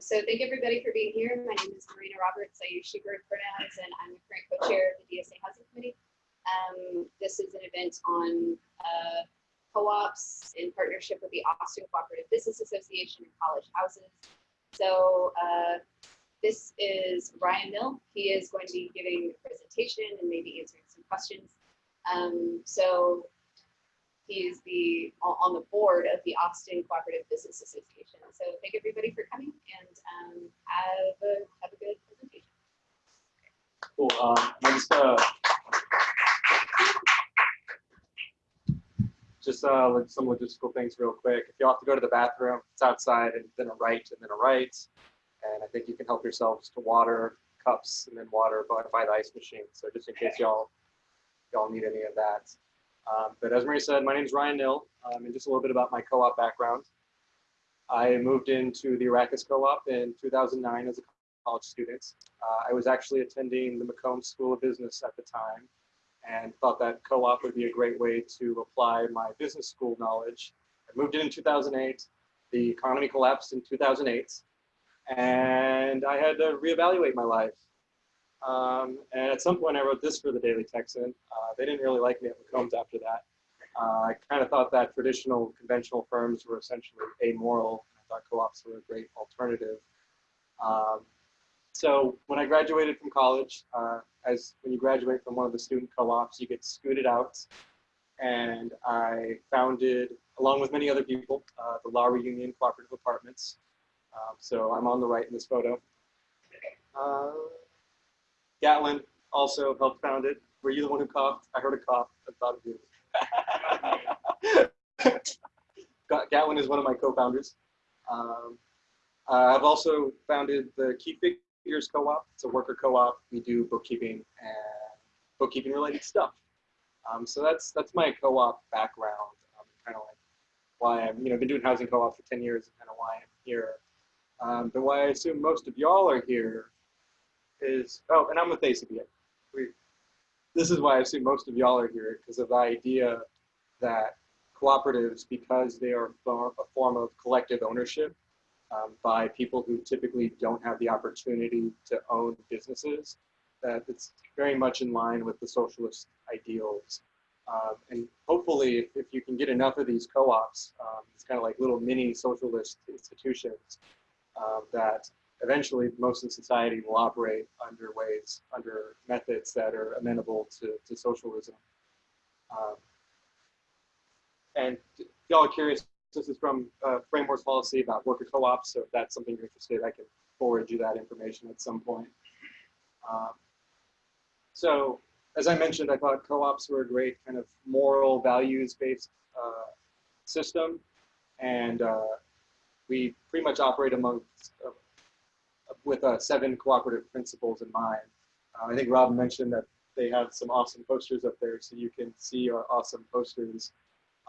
So thank everybody for being here. My name is Marina Roberts. I use she, her pronouns, and I'm the current co-chair of the DSA Housing Committee. Um, this is an event on uh, co-ops in partnership with the Austin Cooperative Business Association and College Houses. So uh, this is Ryan Nill. He is going to be giving a presentation and maybe answering some questions. Um, so He's the on the board of the Austin Cooperative Business Association. So thank everybody for coming and um, have a have a good presentation. Cool. Um, uh, just uh, like some logistical things real quick. If you have to go to the bathroom, it's outside and then a right and then a right. And I think you can help yourselves to water cups and then water by, by the ice machine. So just in case y'all y'all need any of that. Um, but as Marie said, my name is Ryan Nill, um, and just a little bit about my co-op background. I moved into the Arrakis Co-op in 2009 as a college student. Uh, I was actually attending the McCombs School of Business at the time and thought that co-op would be a great way to apply my business school knowledge. I moved in in 2008. The economy collapsed in 2008 and I had to reevaluate my life. Um, and at some point I wrote this for the Daily Texan. Uh, they didn't really like me at McCombs after that. Uh, I kind of thought that traditional conventional firms were essentially amoral. I thought co-ops were a great alternative. Um, so when I graduated from college, uh, as when you graduate from one of the student co-ops, you get scooted out. And I founded, along with many other people, uh, the Lowry Union Cooperative Apartments. Um, so I'm on the right in this photo. Uh, Gatlin also helped found it. Were you the one who coughed? I heard a cough. I thought of you. Gatlin is one of my co-founders. Um, I've also founded the Key Figures Co-op. It's a worker co-op. We do bookkeeping and bookkeeping related stuff. Um, so that's that's my co-op background. Um, kind of like why I'm you know been doing housing co-op for 10 years. and Kind of why I'm here. Um, but why I assume most of y'all are here is, oh, and I'm with ACBA. We, this is why I assume most of y'all are here, because of the idea that cooperatives, because they are a form of collective ownership um, by people who typically don't have the opportunity to own businesses, that it's very much in line with the socialist ideals. Um, and hopefully, if, if, you can get enough of these co-ops, um, it's kind of like little mini socialist institutions uh, that eventually most of society will operate under ways, under methods that are amenable to, to socialism. Um, and y'all are curious, this is from uh, Policy about worker co-ops, so if that's something you're interested, I can forward you that information at some point. Um, so as I mentioned, I thought co-ops were a great kind of moral values-based uh, system, and uh, we pretty much operate among uh, with uh, seven cooperative principles in mind. Uh, I think Rob mentioned that they have some awesome posters up there, so you can see our awesome posters.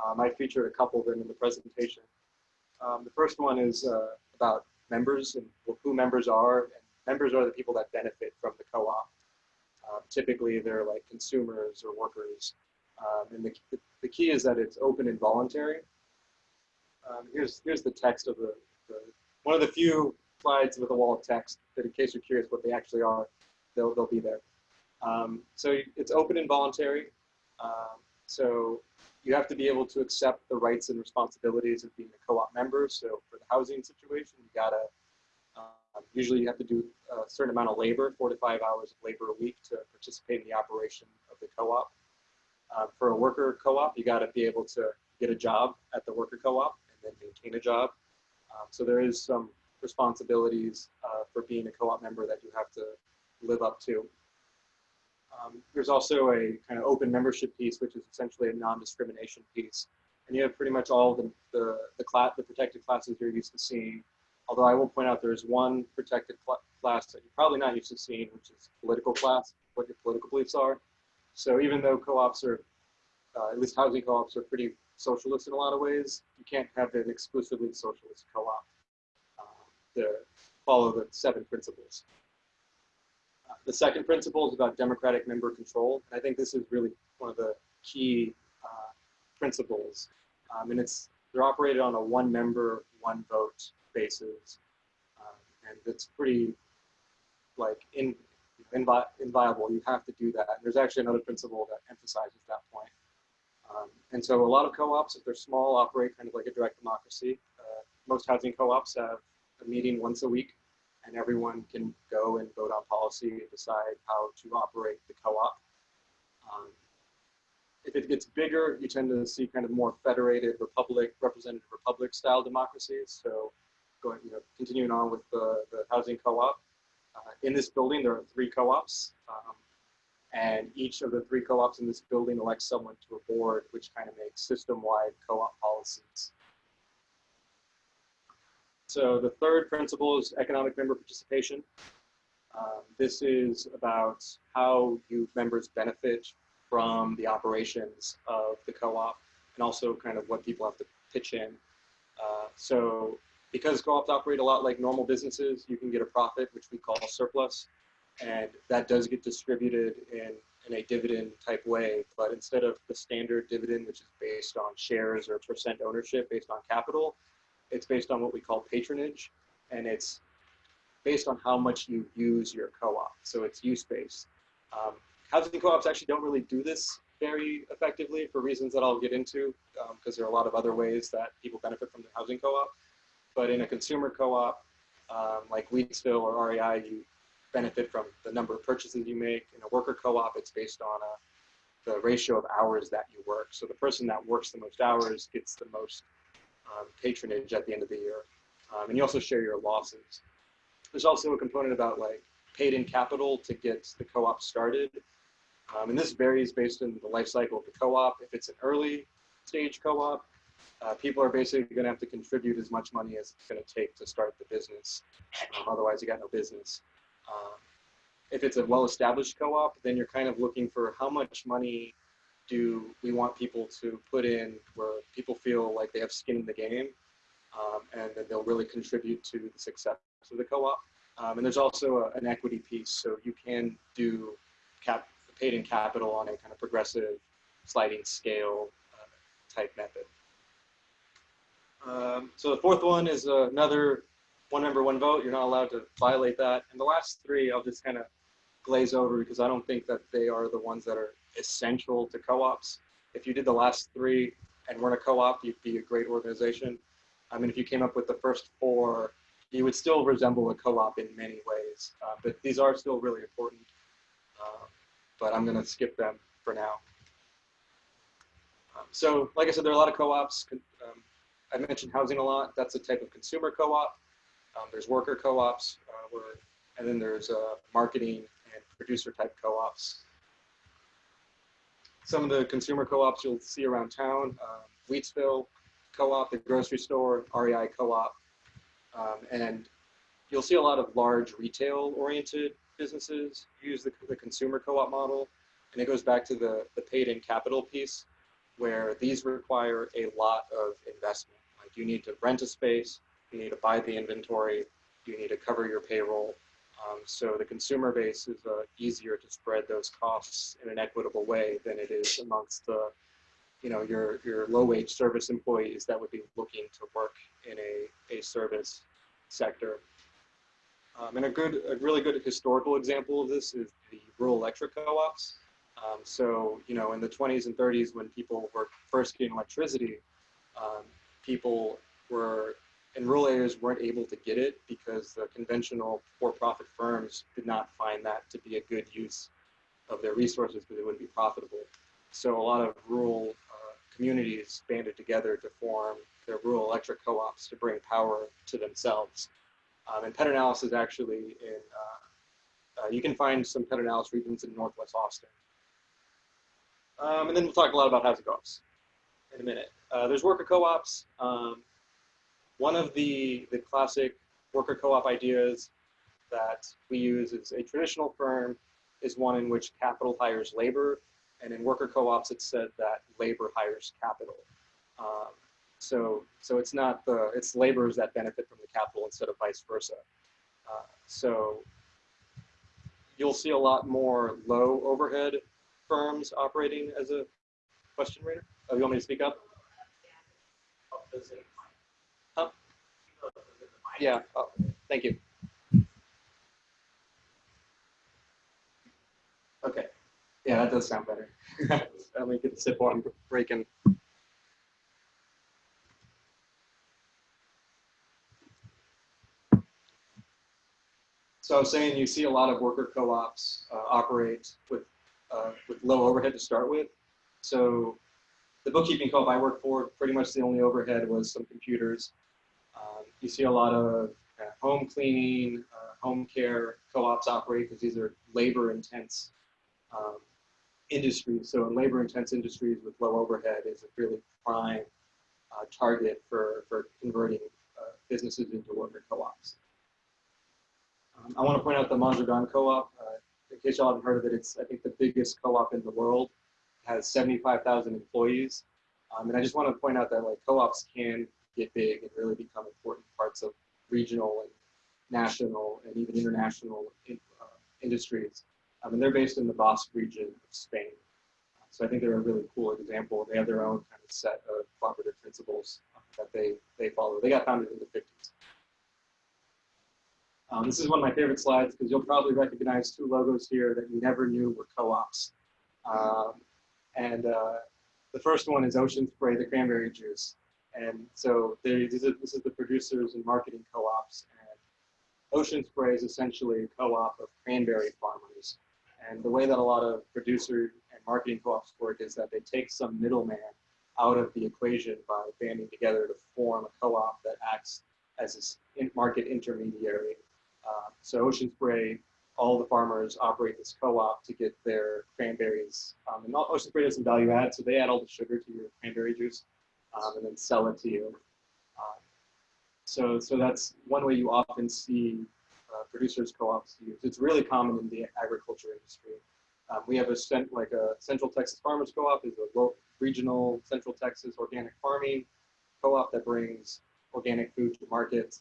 Um, I featured a couple of them in the presentation. Um, the first one is uh, about members and who members are. And members are the people that benefit from the co-op. Um, typically, they're like consumers or workers. Um, and the, the key is that it's open and voluntary. Um, here's, here's the text of the, the, one of the few slides with a wall of text that in case you're curious what they actually are, they'll, they'll be there. Um, so it's open and voluntary. Um, so you have to be able to accept the rights and responsibilities of being a co-op member. So for the housing situation, you gotta, um, usually you have to do a certain amount of labor, four to five hours of labor a week to participate in the operation of the co-op. Uh, for a worker co-op, you gotta be able to get a job at the worker co-op and then maintain a job. Um, so there is some responsibilities uh, for being a co-op member that you have to live up to. Um, there's also a kind of open membership piece, which is essentially a non-discrimination piece. And you have pretty much all the, the, the, the protected classes you're used to seeing. Although I will point out there's one protected cl class that you're probably not used to seeing, which is political class, what your political beliefs are. So even though co-ops are, uh, at least housing co-ops are pretty socialist in a lot of ways, you can't have an exclusively socialist co-op to follow the seven principles. Uh, the second principle is about democratic member control. And I think this is really one of the key uh, principles. Um, and it's they're operated on a one member, one vote basis. Um, and that's pretty like in, invi- inviolable. You have to do that. And there's actually another principle that emphasizes that point. Um, and so a lot of co-ops, if they're small, operate kind of like a direct democracy. Uh, most housing co-ops have a meeting once a week, and everyone can go and vote on policy and decide how to operate the co-op. Um, if it gets bigger, you tend to see kind of more federated republic, representative republic style democracies. So going, you know, continuing on with the, the housing co-op. Uh, in this building, there are three co-ops. Um, and each of the three co-ops in this building elects someone to a board, which kind of makes system-wide co-op policies. So the third principle is economic member participation. Um, this is about how you members benefit from the operations of the co-op and also kind of what people have to pitch in. Uh, so because co-ops operate a lot like normal businesses, you can get a profit, which we call surplus. And that does get distributed in, in a dividend type way. But instead of the standard dividend, which is based on shares or percent ownership based on capital, it's based on what we call patronage. And it's based on how much you use your co-op. So it's use-based. Um, housing co-ops actually don't really do this very effectively for reasons that I'll get into, because there are a lot of other ways that people benefit from the housing co-op. But in a consumer co-op, um, like Wheatsville or REI, you benefit from the number of purchases you make. In a worker co-op, it's based on a, the ratio of hours that you work. So the person that works the most hours gets the most um, patronage at the end of the year. Um, and you also share your losses. There's also a component about like paid in capital to get the co-op started. Um, and this varies based on the life cycle of the co-op. If it's an early stage co-op, uh, people are basically going to have to contribute as much money as it's going to take to start the business. Um, otherwise, you got no business. Um, if it's a well-established co-op, then you're kind of looking for how much money do we want people to put in where people feel like they have skin in the game, um, and then they'll really contribute to the success of the co-op. Um, and there's also a, an equity piece, so you can do cap paid in capital on a kind of progressive sliding scale uh, type method. Um, so the fourth one is uh, another one member, one vote. You're not allowed to violate that. And the last three, I'll just kind of glaze over because I don't think that they are the ones that are essential to co-ops. If you did the last three and weren't a co-op, you'd be a great organization. I mean, if you came up with the first four, you would still resemble a co-op in many ways. Uh, but these are still really important. Uh, but I'm going to skip them for now. Um, so, like I said, there are a lot of co-ops. Um, I mentioned housing a lot. That's a type of consumer co-op. Um, there's worker co-ops, uh, and then there's uh, marketing and producer type co-ops. Some of the consumer co-ops you'll see around town, um, Wheatsville co-op, the grocery store, REI co-op, um, and you'll see a lot of large retail-oriented businesses use the, the consumer co-op model, and it goes back to the, the paid-in capital piece, where these require a lot of investment. Like you need to rent a space, you need to buy the inventory, you need to cover your payroll. Um, so the consumer base is uh, easier to spread those costs in an equitable way than it is amongst the, you know, your your low-wage service employees that would be looking to work in a a service sector. Um, and a good, a really good historical example of this is the rural electric co-ops. Um, so, you know, in the 20s and 30s, when people were first getting electricity, um, people were in rural areas weren't able to get it because the conventional for-profit firms did not find that to be a good use of their resources because it wouldn't be profitable. So a lot of rural uh, communities banded together to form their rural electric co-ops to bring power to themselves. Um, and Pedernales is actually in, uh, uh, you can find some Pedernales regions in Northwest Austin. Um, and then we'll talk a lot about housing co-ops in a minute. Uh, there's worker co-ops. Um, one of the, the classic worker co-op ideas that we use is a traditional firm is one in which capital hires labor. And in worker co-ops, it's said that labor hires capital. Um, so, so it's not the, it's laborers that benefit from the capital instead of vice versa. Uh, so you'll see a lot more low overhead firms operating as a question reader. Oh, you want me to speak up? yeah, uh, thank you. Okay. Yeah, that does sound better. Let me get can sip on break. So I was saying you see a lot of worker co-ops uh, operate with, uh, with low overhead to start with. So the bookkeeping co-op I worked for, pretty much the only overhead was some computers you see a lot of uh, home cleaning, uh, home care co-ops operate because these are labor intense um, industries. So in labor intense industries with low overhead is a really prime uh, target for, for converting uh, businesses into worker co-ops. Um, I want to point out the Mondragon Co-op. Uh, in case y'all haven't heard of it, it's I think the biggest co-op in the world. It has 75,000 employees. Um, and I just want to point out that like co-ops can get big and really become important parts of regional and national and even international in, uh, industries. Um, and they're based in the Basque region of Spain. So I think they're a really cool example. They have their own kind of set of cooperative principles that they, they follow. They got founded in the 50s. Um, this is one of my favorite slides because you'll probably recognize two logos here that you never knew were co-ops. Um, and uh, the first one is Ocean Spray, the cranberry juice. And so they, this, is, this is the producers and marketing co-ops. And Ocean Spray is essentially a co-op of cranberry farmers. And the way that a lot of producer and marketing co-ops work is that they take some middleman out of the equation by banding together to form a co-op that acts as a market intermediary uh, so Ocean Spray, all the farmers operate this co-op to get their cranberries. Um, and Ocean Spray does some value add, so they add all the sugar to your cranberry juice um, and then sell it to you. Um, so, so that's one way you often see uh, producers co-ops used. It's really common in the agriculture industry. Um, we have a like a Central Texas Farmers Co-op is a local, regional Central Texas organic farming co-op that brings organic food to market.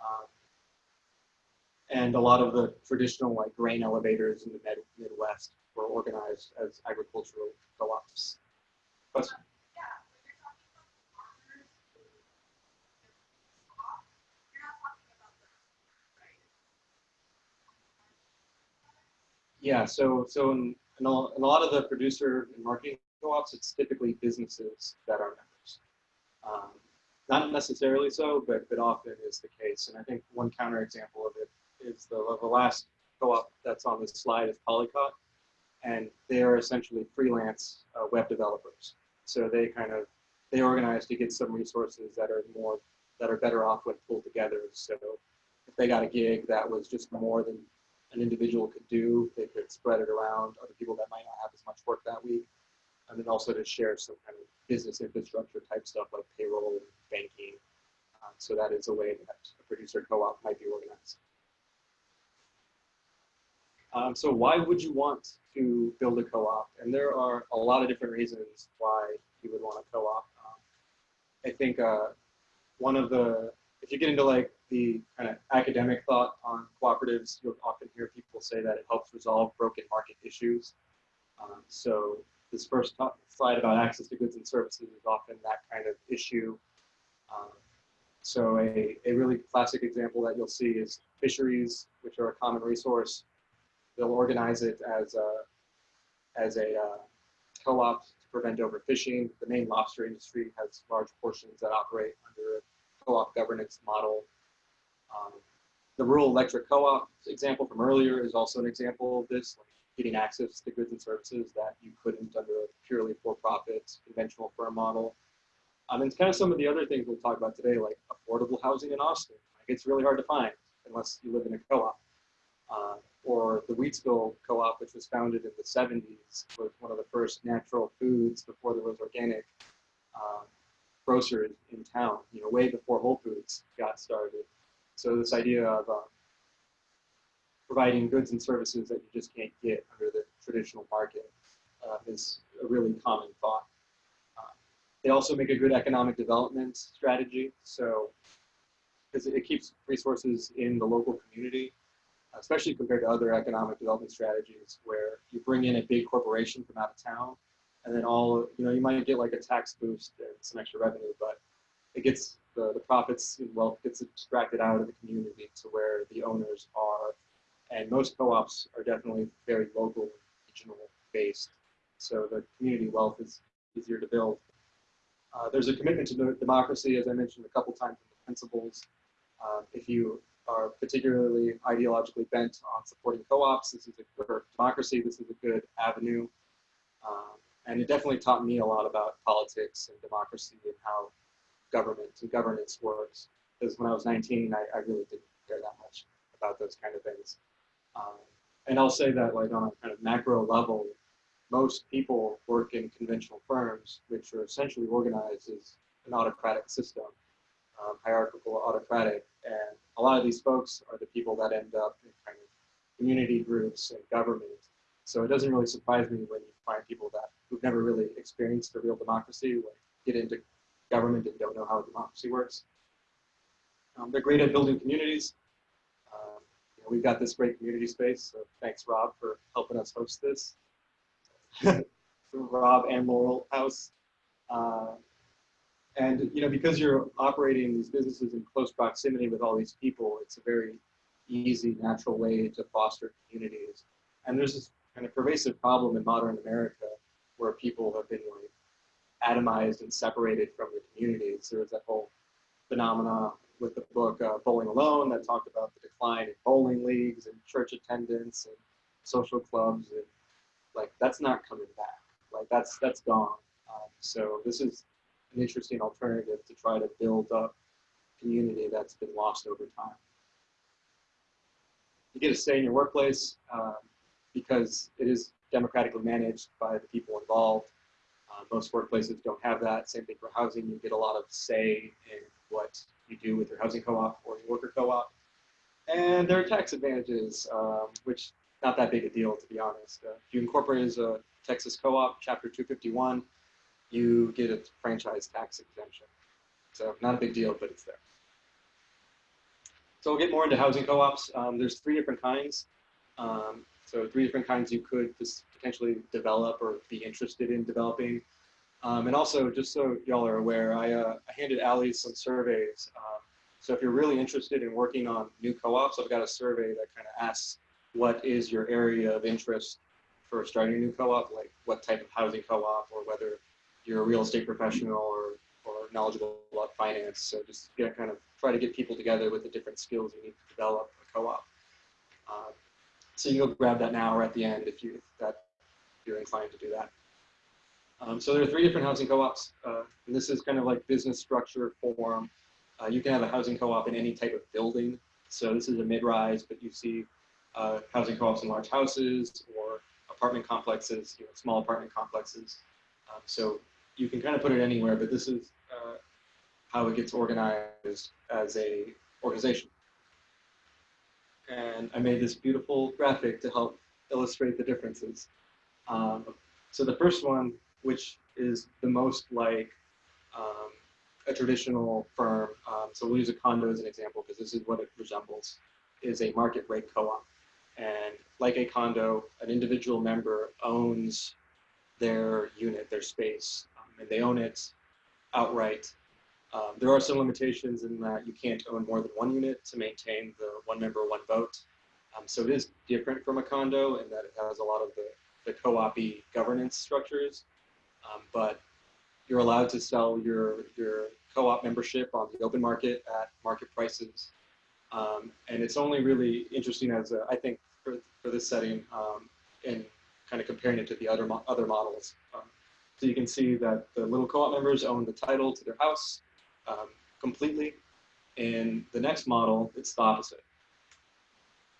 Um, and a lot of the traditional like grain elevators in the Mid Midwest were organized as agricultural co-ops. Question? Yeah, so so in, in, a, in a lot of the producer and marketing co-ops, it's typically businesses that are members. Um, not necessarily so, but, but often is the case. And I think one counterexample of it is the, the last co-op that's on this slide is Polycot. And they are essentially freelance uh, web developers. So they kind of, they organize to get some resources that are more, that are better off when pulled together. So if they got a gig that was just more than an individual could do, they could spread it around other people that might not have as much work that week. And then also to share some kind of business infrastructure type stuff like payroll and banking. Um, so that is a way that a producer co-op might be organized. Um, so why would you want to build a co-op? And there are a lot of different reasons why you would want a co-op. Um, I think uh, one of the, if you get into like the kind of academic thought on cooperatives, you'll often hear people say that it helps resolve broken market issues. Um, so this first slide about access to goods and services is often that kind of issue. Um, so a, a really classic example that you'll see is fisheries, which are a common resource they'll organize it as a, as a uh, co-op to prevent overfishing. The Maine lobster industry has large portions that operate under a co-op governance model. Um, the rural electric co-op example from earlier is also an example of this, like getting access to goods and services that you couldn't under a purely for-profit conventional firm model. Um, and kind of some of the other things we'll talk about today, like affordable housing in Austin. Like it's really hard to find unless you live in a co-op. Uh, or the Wheatsville Co-op, which was founded in the 70s, was one of the first natural foods before there was organic uh, grocers in town, you know, way before Whole Foods got started. So this idea of uh, providing goods and services that you just can't get under the traditional market uh, is a really common thought. Uh, they also make a good economic development strategy. So because it keeps resources in the local community especially compared to other economic development strategies where you bring in a big corporation from out of town and then all, you know, you might get like a tax boost and some extra revenue, but it gets the, the profits and wealth gets extracted out of the community to where the owners are. And most co-ops are definitely very local and regional based, so the community wealth is easier to build. Uh, there's a commitment to democracy, as I mentioned a couple times in the principles. Um, if you are particularly ideologically bent on supporting co-ops, this is a for democracy. This is a good avenue, um, and it definitely taught me a lot about politics and democracy and how government and governance works. Because when I was 19, I, I really didn't care that much about those kind of things. Um, and I'll say that like on a kind of macro level, most people work in conventional firms, which are essentially organized as an autocratic system, um, hierarchical, autocratic, and a lot of these folks are the people that end up in kind of community groups and government. So it doesn't really surprise me when you find people that who've never really experienced a real democracy, like get into government and don't know how democracy works. Um, they're great at building communities. Um, you know, we've got this great community space, so thanks Rob for helping us host this. Rob and Laurel House. Uh, and you know, because you're operating these businesses in close proximity with all these people, it's a very easy, natural way to foster communities. And there's this kind of pervasive problem in modern America where people have been like atomized and separated from the communities. There was that whole phenomena with the book uh, Bowling Alone that talked about the decline in bowling leagues and church attendance and social clubs and like that's not coming back. Like that's that's gone. Um, so this is an interesting alternative to try to build up community that's been lost over time. You get to stay in your workplace um, because it is democratically managed by the people involved. Uh, most workplaces don't have that. Same thing for housing. You get a lot of say in what you do with your housing co-op or your worker co-op. And there are tax advantages, um, which not that big a deal, to be honest. Uh, if you incorporate as a Texas co-op, Chapter 251, you get a franchise tax exemption. So not a big deal, but it's there. So we'll get more into housing co-ops. Um, there's three different kinds. Um, so three different kinds you could just potentially develop or be interested in developing. Um, and also, just so y'all are aware, I, uh, I handed Ali some surveys. Um, so if you're really interested in working on new co-ops, I've got a survey that kind of asks what is your area of interest for starting a new co-op, like what type of housing co-op or whether you're a real estate professional or, or knowledgeable about finance. So just get, kind of try to get people together with the different skills you need to develop a co-op. Um, so you'll grab that now or at the end if, you, if that, you're inclined to do that. Um, so there are three different housing co-ops. Uh, and this is kind of like business structure form. Uh, you can have a housing co-op in any type of building. So this is a mid-rise, but you see uh, housing co-ops in large houses or apartment complexes, you know, small apartment complexes. Um, so you can kind of put it anywhere, but this is uh, how it gets organized as a organization. And I made this beautiful graphic to help illustrate the differences. Um, so the first one, which is the most like um, a traditional firm, um, so we'll use a condo as an example because this is what it resembles, is a market rate co-op. And like a condo, an individual member owns their unit, their space, um, and they own it outright. Um, there are some limitations in that you can't own more than one unit to maintain the one member, one vote. Um, so it is different from a condo in that it has a lot of the, the co-op governance structures, um, but you're allowed to sell your, your co-op membership on the open market at market prices. Um, and it's only really interesting as a, I think for, for this setting um, in kind of comparing it to the other, mo other models. Um, so you can see that the little co-op members own the title to their house um, completely. In the next model, it's the opposite.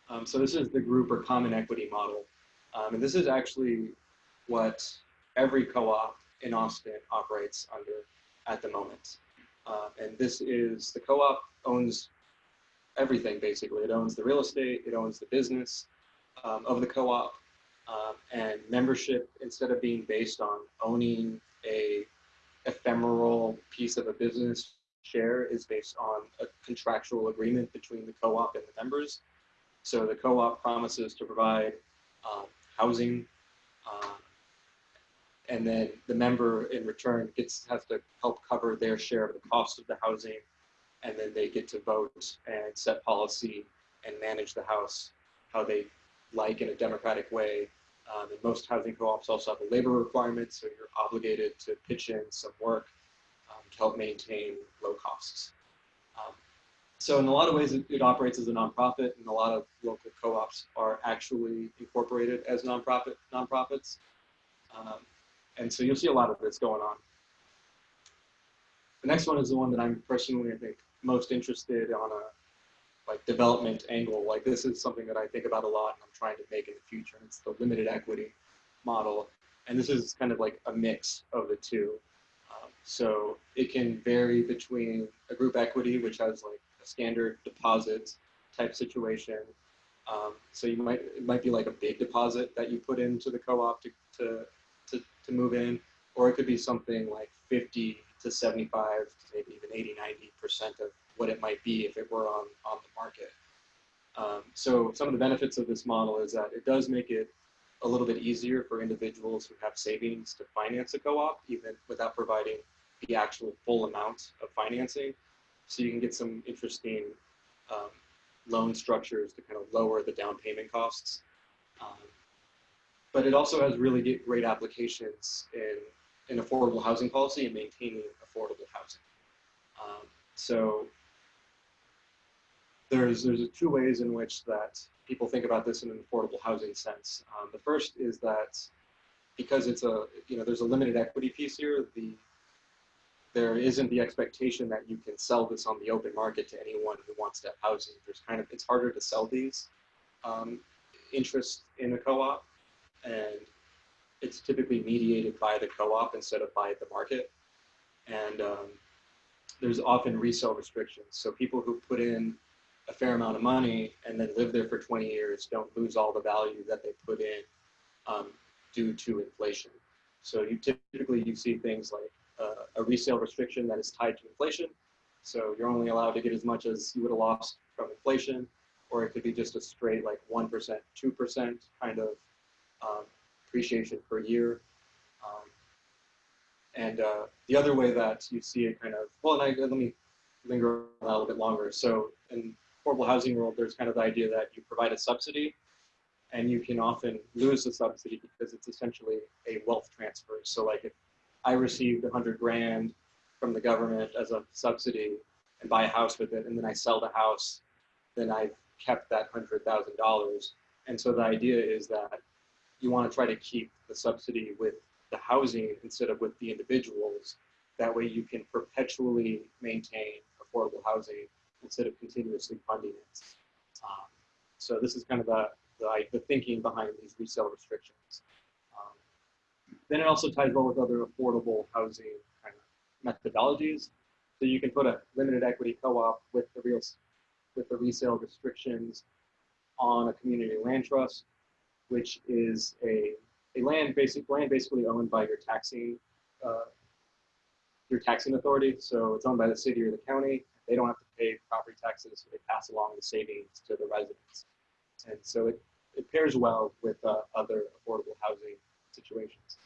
Um, so this is the group or common equity model. Um, and this is actually what every co-op in Austin operates under at the moment. Uh, and this is, the co-op owns everything basically. It owns the real estate, it owns the business um, of the co-op, um, and membership, instead of being based on owning a ephemeral piece of a business share is based on a contractual agreement between the co-op and the members. So the co-op promises to provide um, housing, um, and then the member in return gets has to help cover their share of the cost of the housing, and then they get to vote and set policy and manage the house how they like in a democratic way Um, and most housing co-ops also have a labor requirement, so you're obligated to pitch in some work um, to help maintain low costs. So in a lot of ways, it, it operates as a nonprofit, and a lot of local co-ops are actually incorporated as nonprofit nonprofits. Um, and so you'll see a lot of this going on. The next one is the one that I'm personally, I think, most interested on a like development angle. Like this is something that I think about a lot and I'm trying to make in the future. It's the limited equity model. And this is kind of like a mix of the two. Um, so it can vary between a group equity, which has like standard deposit type situation. Um, so you might, it might be like a big deposit that you put into the co-op to, to, to, to move in, or it could be something like 50 to 75, maybe even 80, 90% of what it might be if it were on, on the market. Um, so some of the benefits of this model is that it does make it a little bit easier for individuals who have savings to finance a co-op, even without providing the actual full amount of financing. So you can get some interesting um, loan structures to kind of lower the down payment costs. Um, but it also has really great applications in, in affordable housing policy and maintaining affordable housing. Um, so there's there's two ways in which that people think about this in an affordable housing sense. Um, the first is that because it's a you know there's a limited equity piece here, the there isn't the expectation that you can sell this on the open market to anyone who wants to have housing. There's kind of it's harder to sell these um, interests in a co-op, and it's typically mediated by the co-op instead of by the market. And um, there's often resale restrictions. So people who put in a fair amount of money and then live there for 20 years don't lose all the value that they put in um, due to inflation. So you typically you see things like a resale restriction that is tied to inflation. So you're only allowed to get as much as you would have lost from inflation, or it could be just a straight like 1%, 2% kind of um, appreciation per year. Um, and uh, the other way that you see it kind of, well, and I, let me linger on that a little bit longer. So in affordable housing world, there's kind of the idea that you provide a subsidy and you can often lose the subsidy because it's essentially a wealth transfer. So like if I received a hundred grand from the government as a subsidy and buy a house with it, and then I sell the house, then I've kept that hundred thousand dollars. And so the idea is that you want to try to keep the subsidy with the housing instead of with the individuals. That way you can perpetually maintain affordable housing instead of continuously funding it. Um, so this is kind of the, the, the thinking behind these resale restrictions. Then it also ties well with other affordable housing kind of methodologies. So you can put a limited equity co-op with the real with the resale restrictions on a community land trust, which is a, a land basic land basically owned by your taxing uh, your taxing authority. So it's owned by the city or the county. They don't have to pay property taxes. So they pass along the savings to the residents. And so it, it pairs well with uh, other affordable housing situations.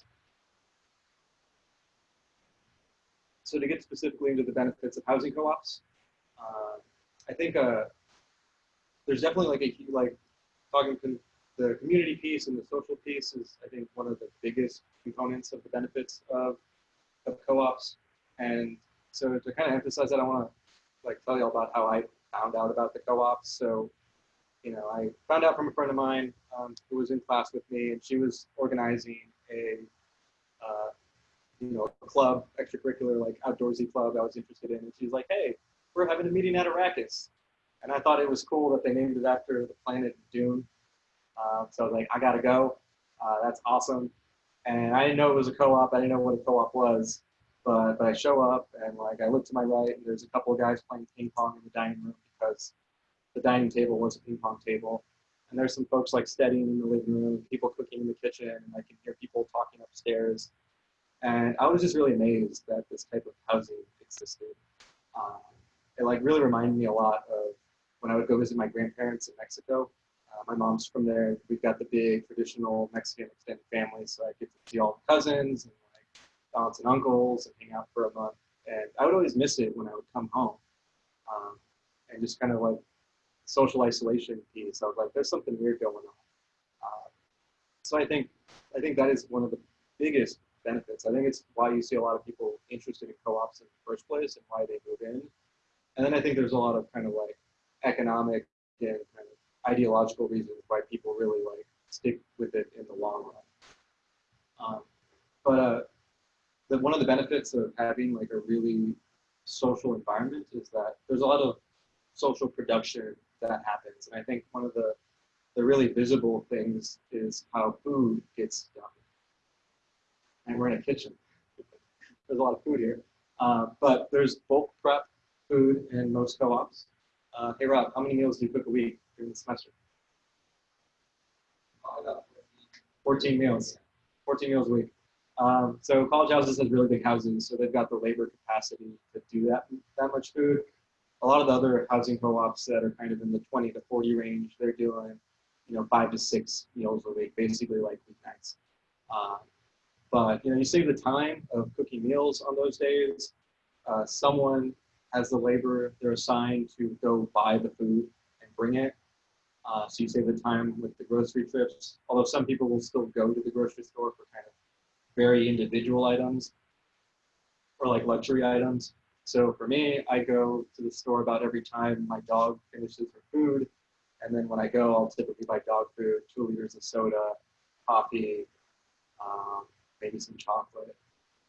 So to get specifically into the benefits of housing co-ops, uh, I think uh, there's definitely like a like talking to the community piece and the social piece is I think one of the biggest components of the benefits of of co-ops. And so to kind of emphasize that, I want to like tell you all about how I found out about the co-ops. So, you know, I found out from a friend of mine um, who was in class with me, and she was organizing a, uh, you know, a club, extracurricular, like outdoorsy club I was interested in. And she's like, hey, we're having a meeting at Arrakis. And I thought it was cool that they named it after the planet Dune. Uh, so I was like, I gotta go. Uh, that's awesome. And I didn't know it was a co-op. I didn't know what a co-op was. But, but I show up and like I look to my right and there's a couple of guys playing ping pong in the dining room because the dining table was a ping pong table. And there's some folks like studying in the living room, people cooking in the kitchen, and I can hear people talking upstairs. And I was just really amazed that this type of housing existed. Um, it like really reminded me a lot of when I would go visit my grandparents in Mexico. Uh, my mom's from there. We've got the big traditional Mexican extended family, so I get to see all the cousins and aunts and uncles and hang out for a month. And I would always miss it when I would come home. Um, and just kind of like social isolation piece. I was like, there's something weird going on. Uh, so I think I think that is one of the biggest benefits. I think it's why you see a lot of people interested in co-ops in the first place and why they move in. And then I think there's a lot of kind of like economic and kind of ideological reasons why people really like stick with it in the long run. Um, but uh, the, one of the benefits of having like a really social environment is that there's a lot of social production that happens. And I think one of the, the really visible things is how food gets done. And we're in a kitchen. There's a lot of food here. Uh, but there's bulk prep food in most co-ops. Uh, hey Rob, how many meals do you cook a week during the semester? 14 meals. 14 meals a week. Um, so college houses has really big houses, so they've got the labor capacity to do that that much food. A lot of the other housing co-ops that are kind of in the 20 to 40 range, they're doing, you know, five to six meals a week, basically like weeknights. Um, but you know, you save the time of cooking meals on those days. Uh, someone has the labor; they're assigned to go buy the food and bring it. Uh, so you save the time with the grocery trips. Although some people will still go to the grocery store for kind of very individual items or like luxury items. So for me, I go to the store about every time my dog finishes her food. And then when I go, I'll typically buy dog food, two liters of soda, coffee, um, maybe some chocolate.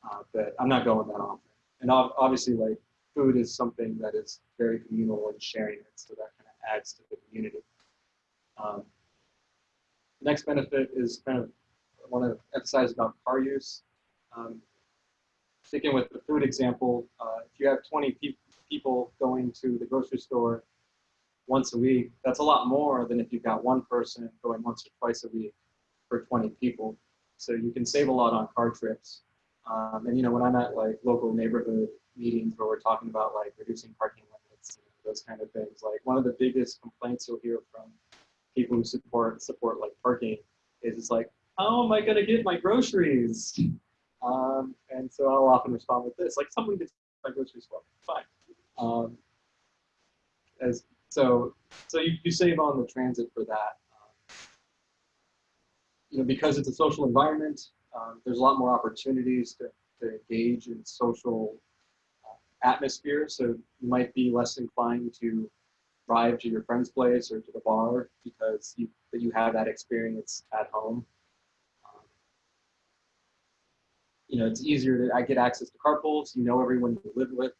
Uh, but I'm not going that often. And ob- obviously, like food is something that is very communal and sharing it, so that kind of adds to the community. Um, next benefit is kind of I want to emphasize about car use. Um, sticking with the food example, uh, if you have 20 pe people going to the grocery store once a week, that's a lot more than if you've got one person going once or twice a week for 20 people. So you can save a lot on car trips. Um, and you know, when I'm at like local neighborhood meetings where we're talking about like reducing parking limits, you know, those kind of things, like one of the biggest complaints you'll hear from people who support support like parking is it's like, how am I going to get my groceries? Um, and so I'll often respond with this, like someone gets my groceries for fine. Um, as so, so you, you save on the transit for that. You know, because it's a social environment, um, there's a lot more opportunities to, to engage in social uh, atmosphere. So you might be less inclined to drive to your friend's place or to the bar because you that you have that experience at home. Um, you know, it's easier to I get access to carpools. You know everyone you live with.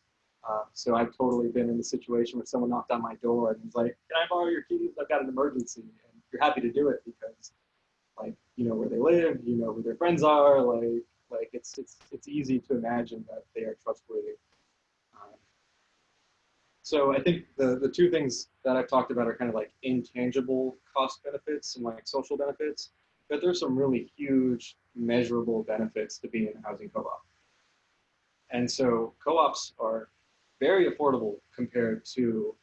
Uh, so I've totally been in the situation where someone knocked on my door and was like, "Can I borrow your keys? I've got an emergency." And you're happy to do it because, like, you know where they live, you know who their friends are. Like, like it's it's it's easy to imagine that they are trustworthy. Um, so I think the, the two things that I've talked about are kind of like intangible cost benefits and like social benefits, but there's some really huge measurable benefits to being in a housing co-op. And so co-ops are very affordable compared to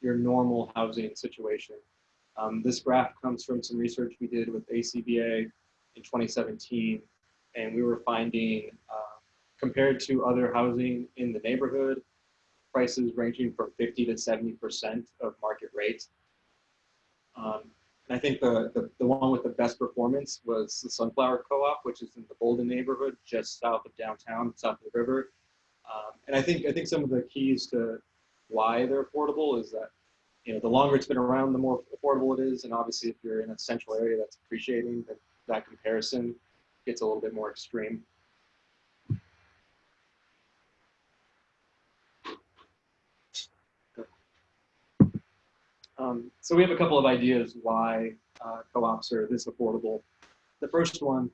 your normal housing situation. Um, this graph comes from some research we did with ACBA in 2017, and we were finding uh, compared to other housing in the neighborhood, prices ranging from 50 to 70% of market rate. Um, and I think the, the, the, one with the best performance was the Sunflower Co-op, which is in the Bouldin neighborhood, just south of downtown, south of the river. Um, and I think, I think some of the keys to why they're affordable is that, you know, the longer it's been around, the more affordable it is. And obviously if you're in a central area that's appreciating that, that comparison gets a little bit more extreme. Um, so we have a couple of ideas why uh, co-ops are this affordable. The first one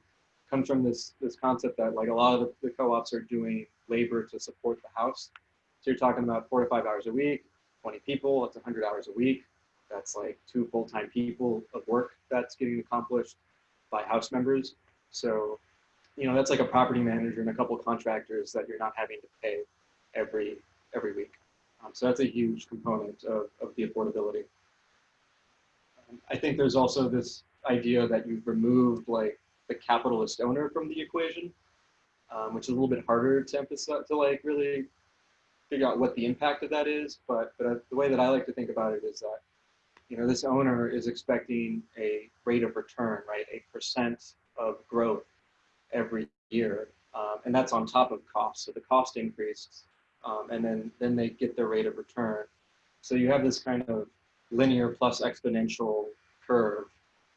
comes from this this concept that like a lot of the, the co-ops are doing labor to support the house. So you're talking about four to five hours a week, 20 people, that's 100 hours a week. That's like two full-time people of work that's getting accomplished by house members. So, you know, that's like a property manager and a couple contractors that you're not having to pay every every week. Um, so that's a huge component of, of the affordability. Um, I think there's also this idea that you've removed like the capitalist owner from the equation, um, which is a little bit harder to emphasize, to like really figure out what the impact of that is. But, but the way that I like to think about it is that, you know, this owner is expecting a rate of return, right? A percent of growth every year. Um, and that's on top of cost. So the cost increased um, and then, then they get their rate of return. So you have this kind of linear plus exponential curve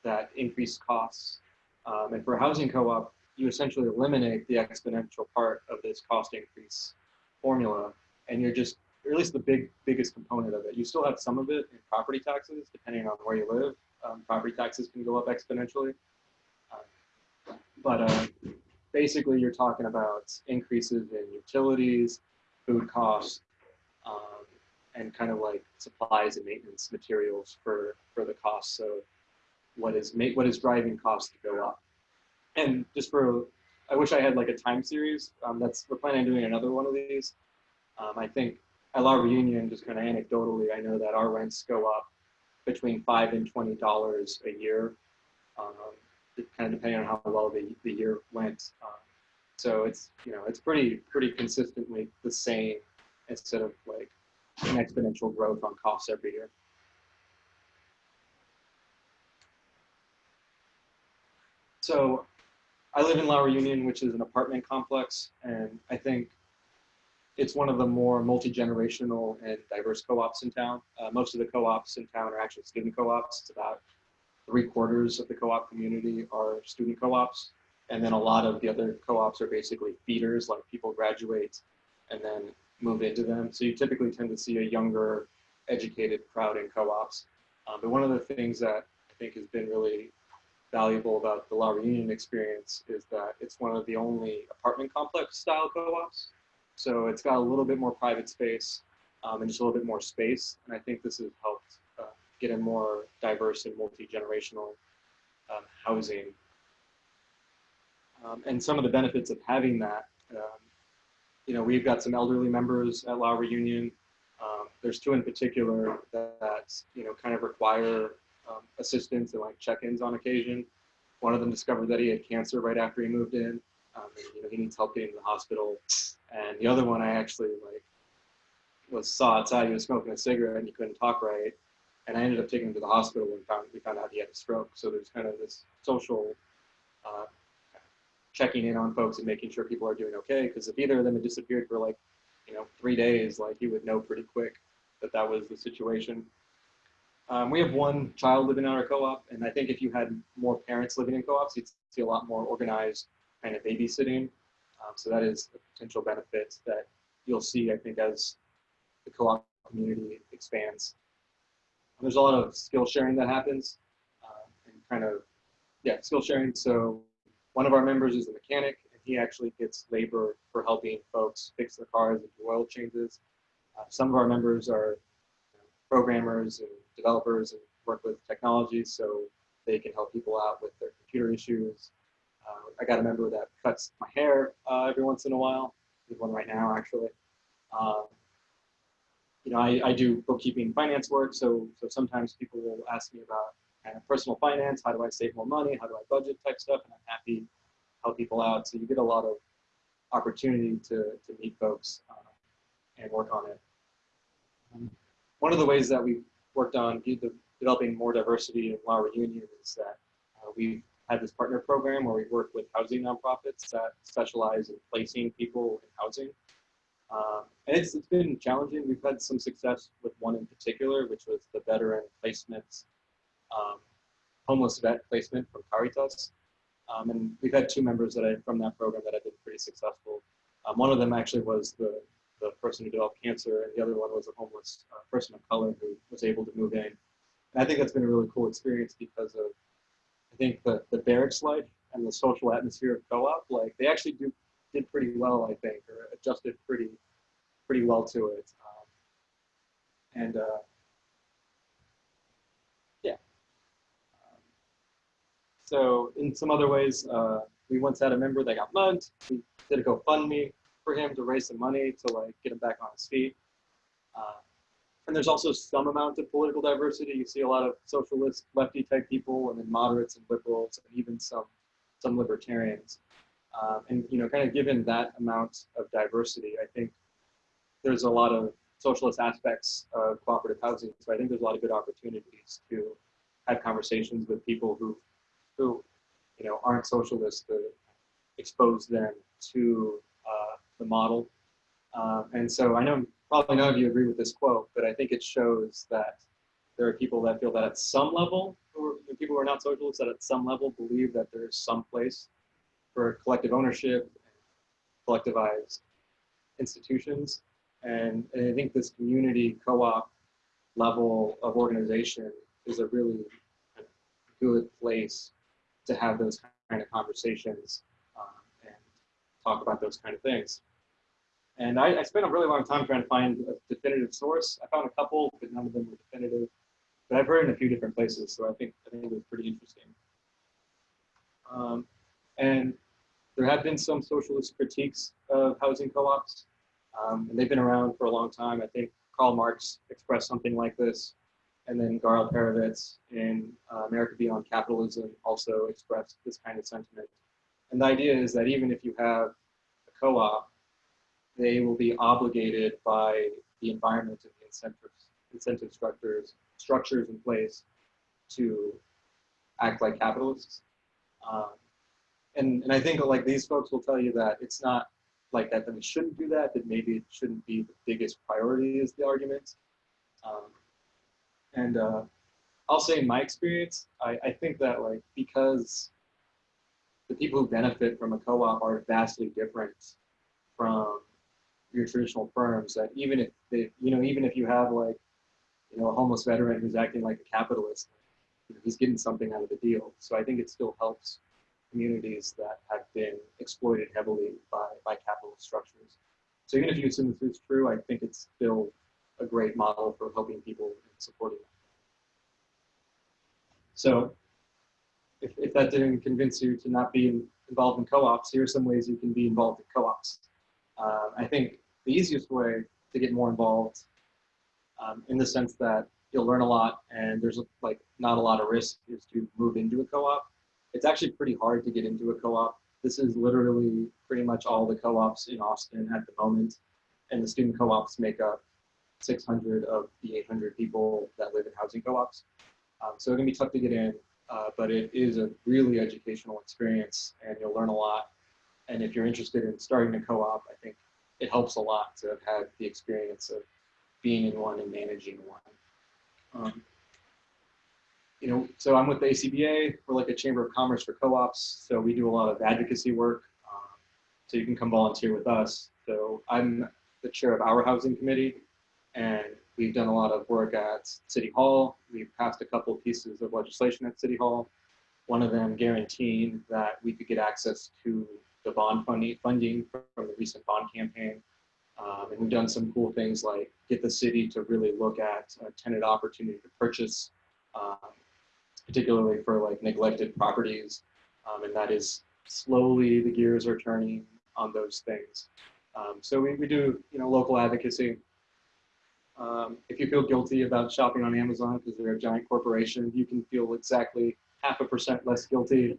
that increase costs. Um, and for a housing co-op, you essentially eliminate the exponential part of this cost increase formula, and you're just, or at least the big biggest component of it. You still have some of it in property taxes, depending on where you live. Um, property taxes can go up exponentially. Uh, but uh, basically, you're talking about increases in utilities, food costs, um, and kind of like supplies and maintenance materials for for the cost. So what is make what is driving costs to go up? And just for, I wish I had like a time series. Um, that's we're planning on doing another one of these. Um, I think at La Reunion, just kind of anecdotally, I know that our rents go up between five and twenty dollars a year, um, kind of depending on how well the, the year went. Um, so it's you know it's pretty pretty consistently the same instead of like an exponential growth on costs every year. So I live in La Reunion, which is an apartment complex, and I think it's one of the more multi-generational and diverse co-ops in town. Uh, most of the co-ops in town are actually student co-ops. It's about three quarters of the co-op community are student co-ops. And then a lot of the other co-ops are basically feeders, like people graduate and then move into them. So you typically tend to see a younger, educated crowd in co-ops. Um, but one of the things that I think has been really valuable about the La Reunion experience is that it's one of the only apartment complex style co-ops. So it's got a little bit more private space um, and just a little bit more space. And I think this has helped uh, get a more diverse and multi-generational um, housing. Um, and some of the benefits of having that, um, you know, we've got some elderly members at La Reunion. Um, there's two in particular that, that, you know, kind of require um, assistance and like check-ins on occasion. One of them discovered that he had cancer right after he moved in. Um, and, you know, he needs help getting to the hospital. And the other one, I actually like was saw outside. He was smoking a cigarette and he couldn't talk right. And I ended up taking him to the hospital and found we found out he had a stroke. So there's kind of this social uh, checking in on folks and making sure people are doing okay. Because if either of them had disappeared for like you know three days, like you would know pretty quick that that was the situation. Um, we have one child living in our co-op, and I think if you had more parents living in co-ops, you'd see a lot more organized kind of babysitting. Um, so that is a potential benefit that you'll see, I think, as the co-op community expands. There's a lot of skill sharing that happens, uh, and kind of, yeah, skill sharing. So one of our members is a mechanic, and he actually gets labor for helping folks fix their cars and do oil changes. Uh, some of our members are you know, programmers and developers and work with technology so they can help people out with their computer issues. Uh, I got a member that cuts my hair uh, every once in a while. There's one right now, actually. Um, you know, I, I do bookkeeping finance work, so so sometimes people will ask me about kind of personal finance, how do I save more money, how do I budget type stuff, and I'm happy to help people out. So you get a lot of opportunity to, to meet folks uh, and work on it. Um, one of the ways that we worked on developing more diversity in La Reunion is that uh, we've had this partner program where we work with housing nonprofits that specialize in placing people in housing. Um, and it's, it's been challenging. We've had some success with one in particular, which was the veteran placements, um, homeless vet placement from Caritas. Um, and we've had two members that I, from that program that have been pretty successful. Um, one of them actually was the the person who developed cancer, and the other one was a homeless uh, person of color who was able to move in. And I think that's been a really cool experience because of, I think the, the barracks life and the social atmosphere of co-op, like they actually do did pretty well, I think, or adjusted pretty pretty well to it. Um, and uh, yeah. Um, so in some other ways, uh, we once had a member that got mugged. We did a GoFundMe for him to raise some money to like get him back on his feet. Uh, and there's also some amount of political diversity. You see a lot of socialist, lefty type people, and then moderates and liberals, and even some some libertarians. Um, and you know, kind of given that amount of diversity, I think there's a lot of socialist aspects of cooperative housing. So I think there's a lot of good opportunities to have conversations with people who, who, you know, aren't socialists to expose them to uh, the model. Uh, and so I know probably none of you agree with this quote, but I think it shows that there are people that feel that at some level, are, people who are not socialists, that at some level believe that there is some place for collective ownership, collectivized institutions. And, and I think this community co-op level of organization is a really good place to have those kind of conversations um, and talk about those kind of things. And I, I, spent a really long time trying to find a definitive source. I found a couple, but none of them were definitive. But I've heard in a few different places, so I think I think it was pretty interesting. Um, and there have been some socialist critiques of housing co-ops, um, and they've been around for a long time. I think Karl Marx expressed something like this, and then Gar Alperovitz in uh, America Beyond Capitalism also expressed this kind of sentiment. And the idea is that even if you have a co-op, they will be obligated by the environment and the incentives, incentive structures, structures in place to act like capitalists. Um, and, and I think like these folks will tell you that it's not like that, that we shouldn't do that, that maybe it shouldn't be the biggest priority is the argument. Um, and uh, I'll say in my experience, I, I think that like because the people who benefit from a co-op are vastly different from your traditional firms that even if they, you know, even if you have like, you know, a homeless veteran who's acting like a capitalist, you know, he's getting something out of the deal. So I think it still helps communities that have been exploited heavily by, by capitalist structures. So even if you assume this is true, I think it's still a great model for helping people and supporting them. So if, if that didn't convince you to not be involved in co-ops, here are some ways you can be involved in co-ops. Uh, I think the easiest way to get more involved um, in the sense that you'll learn a lot and there's like not a lot of risk is to move into a co-op. It's actually pretty hard to get into a co-op. This is literally pretty much all the co-ops in Austin at the moment. And the student co-ops make up 600 of the 800 people that live in housing co-ops. Um, so it can be tough to get in, uh, but it is a really educational experience and you'll learn a lot. And if you're interested in starting a co-op, I think it helps a lot to have had the experience of being in one and managing one. Um, you know, so I'm with the ACBA. We're like a chamber of commerce for co-ops. So we do a lot of advocacy work. Um, so you can come volunteer with us. So I'm the chair of our housing committee and we've done a lot of work at City Hall. We've passed a couple pieces of legislation at City Hall. One of them guaranteeing that we could get access to the bond funding, funding from the recent bond campaign. Um, and we've done some cool things like get the city to really look at a tenant opportunity to purchase, um, particularly for like neglected properties. Um, and that is slowly the gears are turning on those things. Um, so we, we do, you know, local advocacy. Um, if you feel guilty about shopping on Amazon because they're a giant corporation, you can feel exactly half a percent less guilty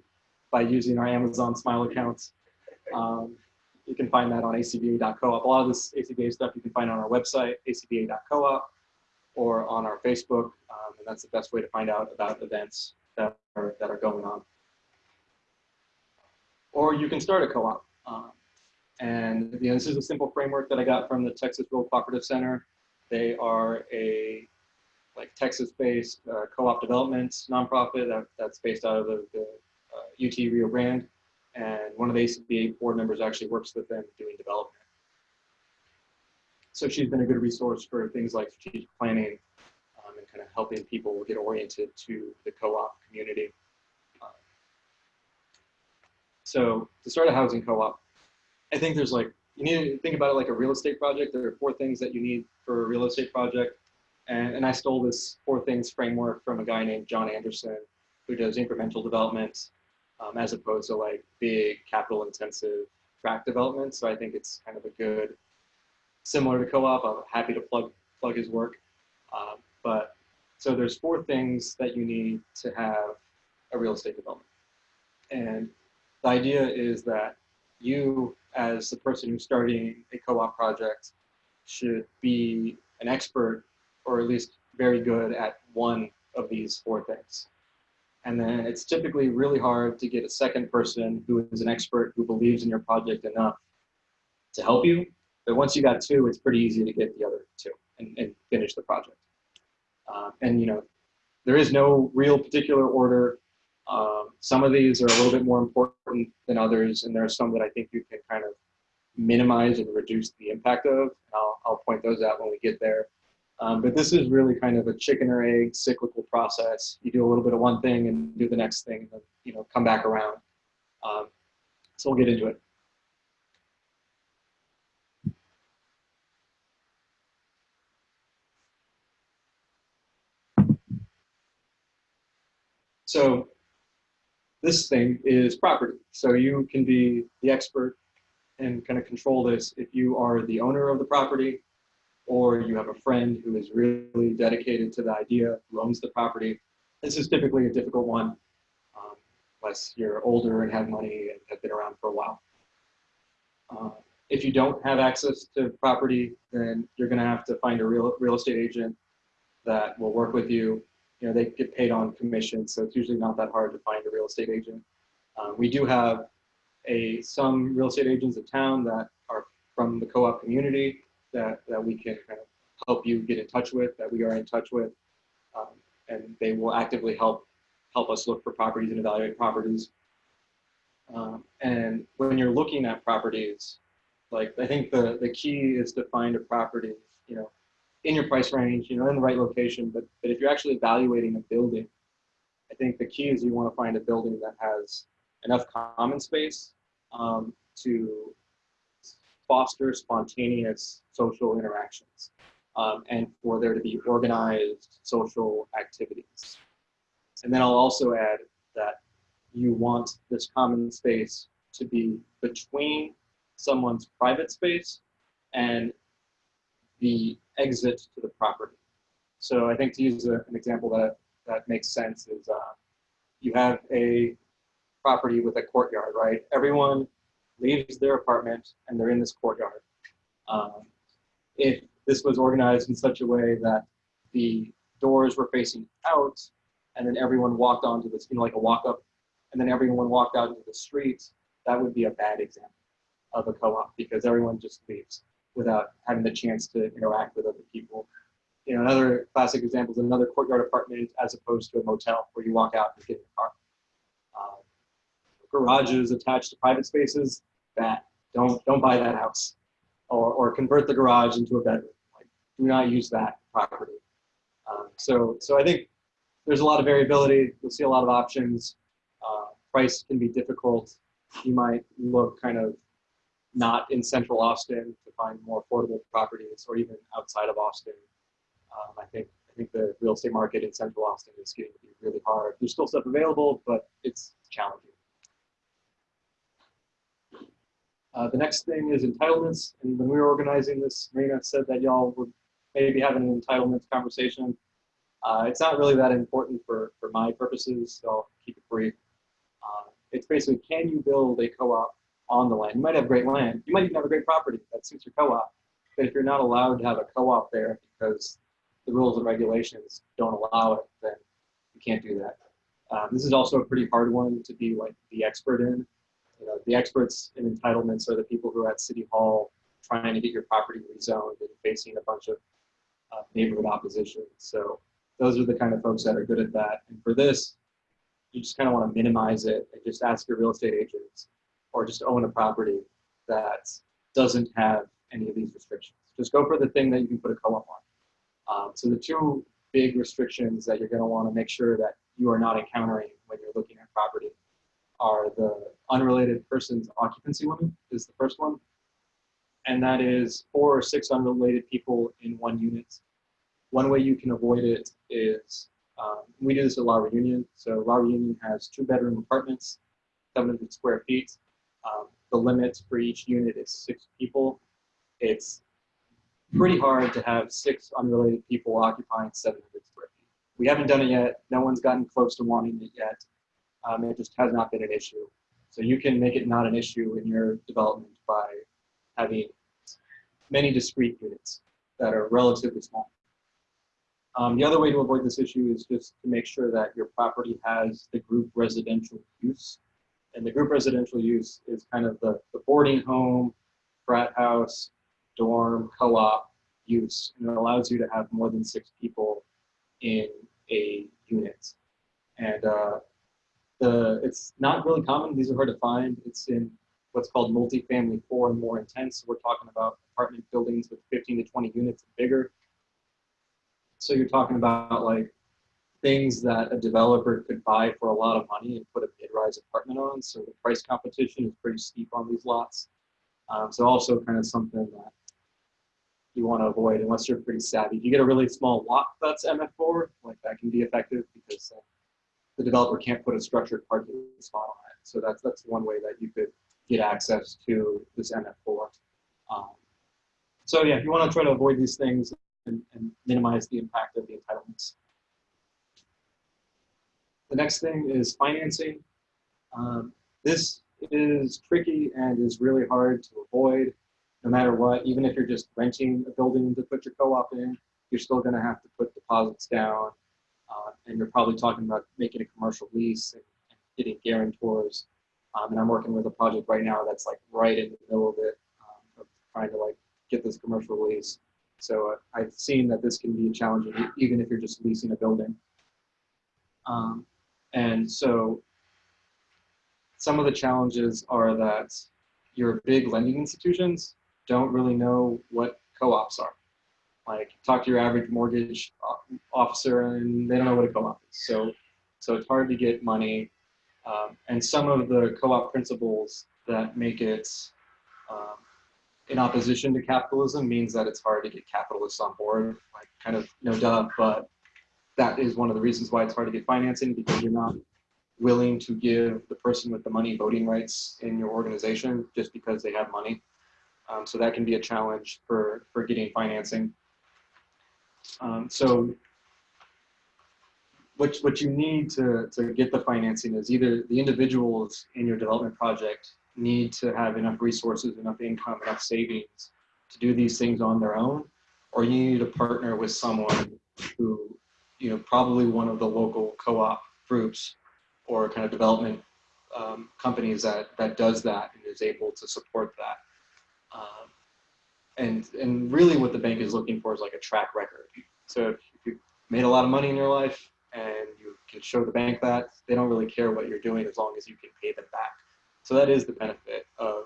by using our Amazon Smile accounts. Um, you can find that on acba.coop. A lot of this ACBA stuff you can find on our website, acba.coop, or on our Facebook, um, and that's the best way to find out about events that are, that are going on. Or you can start a co-op. Um, and you know, this is a simple framework that I got from the Texas Rural Cooperative Center. They are a like Texas-based uh, co-op development nonprofit that, that's based out of the, the uh, UT Rio Grande and one of the ACBA board members actually works with them doing development. So she's been a good resource for things like strategic planning um, and kind of helping people get oriented to the co-op community. Um, so to start a housing co-op, I think there's like, you need to think about it like a real estate project. There are four things that you need for a real estate project. And, and I stole this four things framework from a guy named John Anderson, who does incremental development um, as opposed to like big capital intensive tract development. So I think it's kind of a good, similar to co-op. I'm happy to plug plug his work. Um, but so there's four things that you need to have a real estate development. And the idea is that you, as the person who's starting a co-op project, should be an expert or at least very good at one of these four things. And then it's typically really hard to get a second person who is an expert who believes in your project enough to help you. But once you got two, it's pretty easy to get the other two and, and finish the project. Uh, and you know, there is no real particular order. Um, some of these are a little bit more important than others, and there are some that I think you can kind of minimize and reduce the impact of. I'll, I'll point those out when we get there. Um, but this is really kind of a chicken or egg cyclical process. You do a little bit of one thing and do the next thing, and then you know come back around. Um, so we'll get into it. So this thing is property. So you can be the expert and kind of control this if you are the owner of the property or you have a friend who is really dedicated to the idea, who owns the property. This is typically a difficult one, um, unless you're older and have money and have been around for a while. Uh, if you don't have access to property, then you're going to have to find a real real estate agent that will work with you. You know, they get paid on commission, so it's usually not that hard to find a real estate agent. Uh, we do have a some real estate agents in town that are from the co-op community that, that we can kind of help you get in touch with, that we are in touch with. Um, and they will actively help help us look for properties and evaluate properties. Um, and when you're looking at properties, like I think the, the key is to find a property, you know, in your price range, you know, in the right location. But, but if you're actually evaluating a building, I think the key is you want to find a building that has enough common space um, to foster spontaneous social interactions um, and for there to be organized social activities. And then I'll also add that you want this common space to be between someone's private space and the exit to the property. So I think to use a, an example that, that makes sense is uh, you have a property with a courtyard, right? Everyone leaves their apartment and they're in this courtyard. Um, if this was organized in such a way that the doors were facing out and then everyone walked onto this, you know, like a walk up, and then everyone walked out into the street, that would be a bad example of a co-op because everyone just leaves without having the chance to interact with other people. You know, another classic example is another courtyard apartment as opposed to a motel where you walk out and get in the car. Garages attached to private spaces, that don't don't buy that house, or or convert the garage into a bedroom. Like, do not use that property. Um, so so I think there's a lot of variability. You'll see a lot of options. Uh, price can be difficult. You might look kind of not in central Austin to find more affordable properties, or even outside of Austin. Um, I think I think the real estate market in central Austin is getting to be really hard. There's still stuff available, but it's challenging. Uh, the next thing is entitlements. And when we were organizing this, Marina said that y'all would maybe have an entitlements conversation. Uh, it's not really that important for, for my purposes, so I'll keep it brief. Uh, it's basically, can you build a co-op on the land? You might have great land. You might even have a great property that suits your co-op. But if you're not allowed to have a co-op there because the rules and regulations don't allow it, then you can't do that. Um, this is also a pretty hard one to be like the expert in you know, the experts in entitlements are the people who are at City Hall trying to get your property rezoned and facing a bunch of uh, neighborhood opposition. So those are the kind of folks that are good at that. And for this, you just kind of want to minimize it and just ask your real estate agents or just own a property that doesn't have any of these restrictions. Just go for the thing that you can put a co-op on. Um, so the two big restrictions that you're going to want to make sure that you are not encountering when you're looking at property are the unrelated person's occupancy limit is the first one. And that is four or six unrelated people in one unit. One way you can avoid it is, um, we do this at La Reunion. So La Reunion has two bedroom apartments, 700 square feet. Um, the limit for each unit is six people. It's pretty hard to have six unrelated people occupying 700 square feet. We haven't done it yet. No one's gotten close to wanting it yet. Um, it just has not been an issue. So you can make it not an issue in your development by having many discrete units that are relatively small. Um, the other way to avoid this issue is just to make sure that your property has the group residential use. And the group residential use is kind of the, the boarding home, frat house, dorm, co-op use. And it allows you to have more than six people in a unit. And uh, the it's not really common. These are hard to find. It's in what's called multifamily four and more intense. We're talking about apartment buildings with 15 to 20 units and bigger. So you're talking about like things that a developer could buy for a lot of money and put a mid-rise apartment on. So the price competition is pretty steep on these lots. Um, so also kind of something that you want to avoid unless you're pretty savvy. If you get a really small lot that's MF4, like that can be effective because uh, the developer can't put a structured parking spot on it. So that's that's one way that you could get access to this MF4. Um, so yeah, if you want to try to avoid these things and, and minimize the impact of the entitlements. The next thing is financing. Um, this is tricky and is really hard to avoid no matter what. Even if you're just renting a building to put your co-op in, you're still going to have to put deposits down. Uh, and you're probably talking about making a commercial lease and, and getting guarantors. Um, and I'm working with a project right now that's like right in the middle of it, um, of trying to like get this commercial lease. So uh, I've seen that this can be challenging, even if you're just leasing a building. Um, and so some of the challenges are that your big lending institutions don't really know what co-ops are. Like talk to your average mortgage officer and they don't know what a co-op is. So, so it's hard to get money. Um, and some of the co-op principles that make it um, in opposition to capitalism means that it's hard to get capitalists on board, like kind of no duh, but that is one of the reasons why it's hard to get financing because you're not willing to give the person with the money voting rights in your organization just because they have money. Um, so that can be a challenge for, for getting financing. Um, so what, what you need to, to get the financing is either the individuals in your development project need to have enough resources, enough income, enough savings to do these things on their own, or you need to partner with someone who, you know, probably one of the local co-op groups or kind of development um, companies that that does that and is able to support that. Um, and and really, what the bank is looking for is like a track record. So if you made a lot of money in your life and you can show the bank that, they don't really care what you're doing as long as you can pay them back. So that is the benefit of